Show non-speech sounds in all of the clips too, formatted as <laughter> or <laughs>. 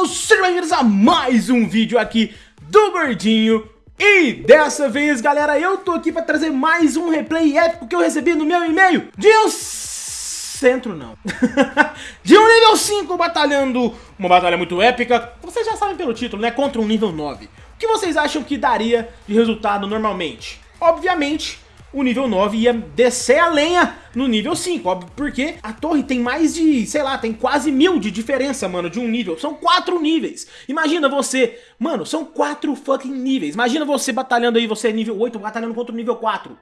pessoal, sejam bem-vindos a mais um vídeo aqui do Gordinho E dessa vez, galera, eu tô aqui pra trazer mais um replay épico que eu recebi no meu e-mail De um centro, não <laughs> De um nível 5 batalhando uma batalha muito épica Vocês já sabem pelo título, né? Contra um nível 9 O que vocês acham que daria de resultado normalmente? Obviamente o nível 9 ia descer a lenha no nível 5, óbvio, porque a torre tem mais de, sei lá, tem quase mil de diferença, mano, de um nível, são quatro níveis, imagina você, mano, são quatro fucking níveis, imagina você batalhando aí, você é nível 8, batalhando contra o nível 4,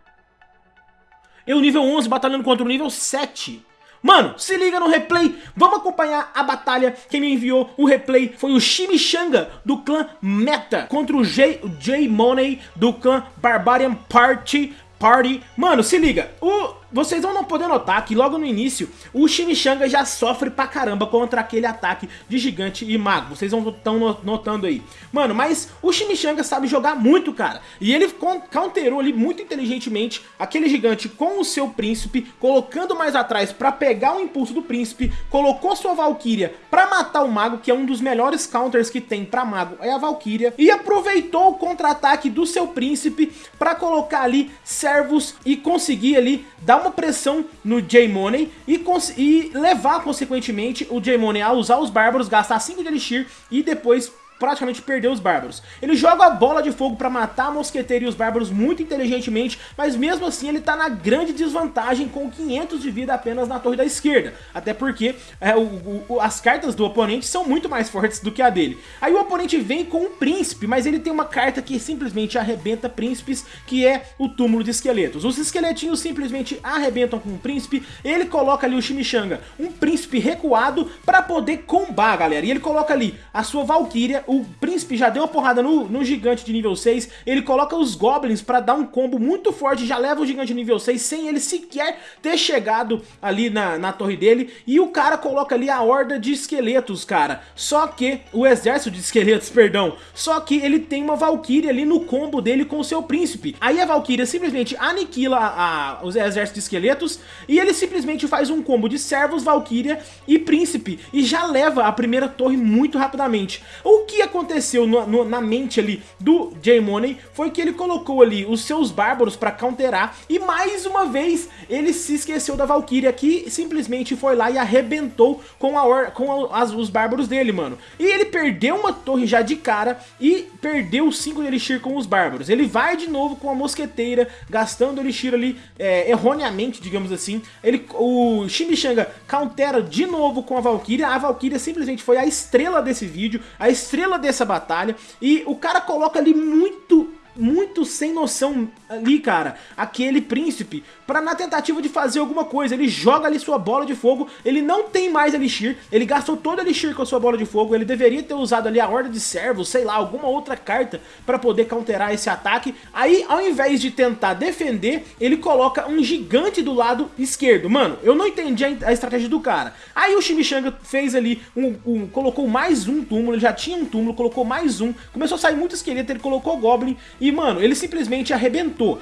eu nível 11 batalhando contra o nível 7, Mano, se liga no replay, vamos acompanhar a batalha, quem me enviou o replay foi o Chimichanga do clã Meta contra o J-Money do clã Barbarian Party Party. Mano, se liga, o vocês vão não poder notar que logo no início o Chimichanga já sofre pra caramba contra aquele ataque de gigante e mago. Vocês vão estão notando aí. Mano, mas o Chimichanga sabe jogar muito, cara. E ele counterou ali muito inteligentemente aquele gigante com o seu príncipe, colocando mais atrás pra pegar o impulso do príncipe, colocou sua Valkyria pra matar o mago, que é um dos melhores counters que tem pra mago, é a Valkyria, e aproveitou o contra-ataque do seu príncipe pra colocar ali servos e conseguir ali dar uma pressão no J-Money e, e levar, consequentemente, o J-Money a usar os bárbaros, gastar 5 de Elixir e depois praticamente perdeu os bárbaros. Ele joga a bola de fogo pra matar a mosqueteira e os bárbaros muito inteligentemente, mas mesmo assim ele tá na grande desvantagem com 500 de vida apenas na torre da esquerda. Até porque é, o, o, as cartas do oponente são muito mais fortes do que a dele. Aí o oponente vem com um príncipe, mas ele tem uma carta que simplesmente arrebenta príncipes, que é o túmulo de esqueletos. Os esqueletinhos simplesmente arrebentam com o príncipe, ele coloca ali o Chimichanga, um príncipe recuado pra poder combar, galera. E ele coloca ali a sua Valkyria, o príncipe já deu uma porrada no, no gigante de nível 6, ele coloca os goblins pra dar um combo muito forte, já leva o gigante de nível 6 sem ele sequer ter chegado ali na, na torre dele, e o cara coloca ali a horda de esqueletos, cara, só que, o exército de esqueletos, <laughs> perdão, só que ele tem uma Valkyria ali no combo dele com o seu príncipe, aí a Valkyria simplesmente aniquila a, a, os exércitos de esqueletos, e ele simplesmente faz um combo de servos, Valkyria e príncipe, e já leva a primeira torre muito rapidamente, o que que aconteceu no, no, na mente ali do J-Money foi que ele colocou ali os seus bárbaros pra counterar e mais uma vez ele se esqueceu da Valkyria que simplesmente foi lá e arrebentou com, a com as, os bárbaros dele, mano. E ele perdeu uma torre já de cara e perdeu 5 de Elixir com os bárbaros. Ele vai de novo com a mosqueteira, gastando Elixir ali é, erroneamente, digamos assim. Ele, o Chimichanga countera de novo com a Valkyria. A Valkyria simplesmente foi a estrela desse vídeo, a estrela estrela dessa batalha e o cara coloca ali muito muito sem noção ali, cara, aquele príncipe, pra na tentativa de fazer alguma coisa, ele joga ali sua bola de fogo, ele não tem mais Elixir, ele gastou todo Elixir com a sua bola de fogo, ele deveria ter usado ali a Horda de Servos, sei lá, alguma outra carta pra poder counterar esse ataque, aí ao invés de tentar defender, ele coloca um gigante do lado esquerdo, mano, eu não entendi a, a estratégia do cara, aí o Chimichanga fez ali, um, um, colocou mais um túmulo, ele já tinha um túmulo, colocou mais um, começou a sair muito esqueleto, ele colocou Goblin, e e, mano, ele simplesmente arrebentou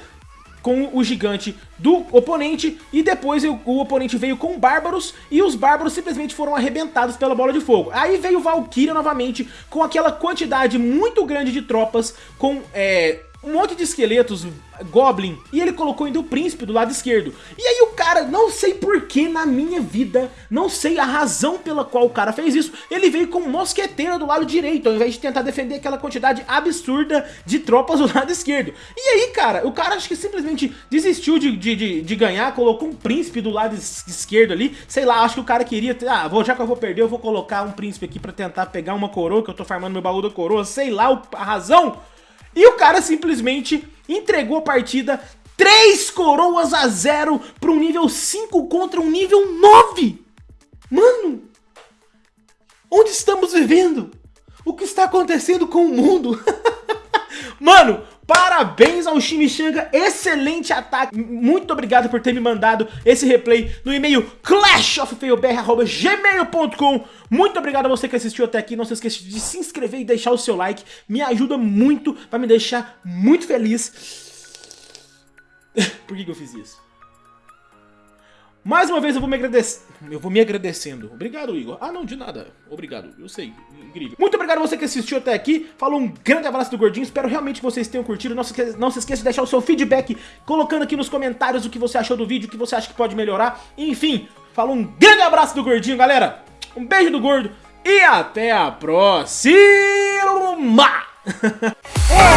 com o gigante do oponente e depois o, oponente veio com bárbaros e os bárbaros simplesmente foram arrebentados pela bola de fogo. Aí veio Valkyria novamente com aquela quantidade muito grande de tropas com é, um monte de esqueletos Goblin e ele colocou ainda o príncipe do lado esquerdo. E aí cara, não sei porquê na minha vida, não sei a razão pela qual o cara fez isso, ele veio com mosqueteiro do lado direito, ao invés de tentar defender aquela quantidade absurda de tropas do <laughs> lado esquerdo. E aí, cara, o cara acho que simplesmente desistiu de, de, de, de ganhar, colocou um príncipe do lado esquerdo ali, sei lá, acho que o cara queria, ah, vou, já que eu vou perder, eu vou colocar um príncipe aqui pra tentar pegar uma coroa, que eu tô farmando meu baú da coroa, sei lá a razão. E o cara simplesmente entregou a partida 3 coroas a 0 para um nível 5 contra um nível 9. Mano, onde estamos vivendo? O que está acontecendo com o mundo? <laughs> Mano, Parabéns ao Chimichanga, excelente ataque. Muito obrigado por ter me mandado esse replay no e-mail clashofffailbr.gmail.com Muito obrigado a você que assistiu até aqui. Não se esqueça de se inscrever e deixar o seu like. Me ajuda muito, vai me deixar muito feliz. <laughs> Por que, que eu fiz isso? Mais uma vez eu vou me agradecer. Eu vou me agradecendo. Obrigado, Igor. Ah, não, de nada. Obrigado. Eu sei. Incrível. Muito obrigado a você que assistiu até aqui. Falou um grande abraço do Gordinho. Espero realmente que vocês tenham curtido. Não se, esqueça, não se esqueça de deixar o seu feedback colocando aqui nos comentários o que você achou do vídeo, o que você acha que pode melhorar. Enfim, falou um grande abraço do Gordinho, galera. Um beijo do Gordo e até a próxima! <laughs>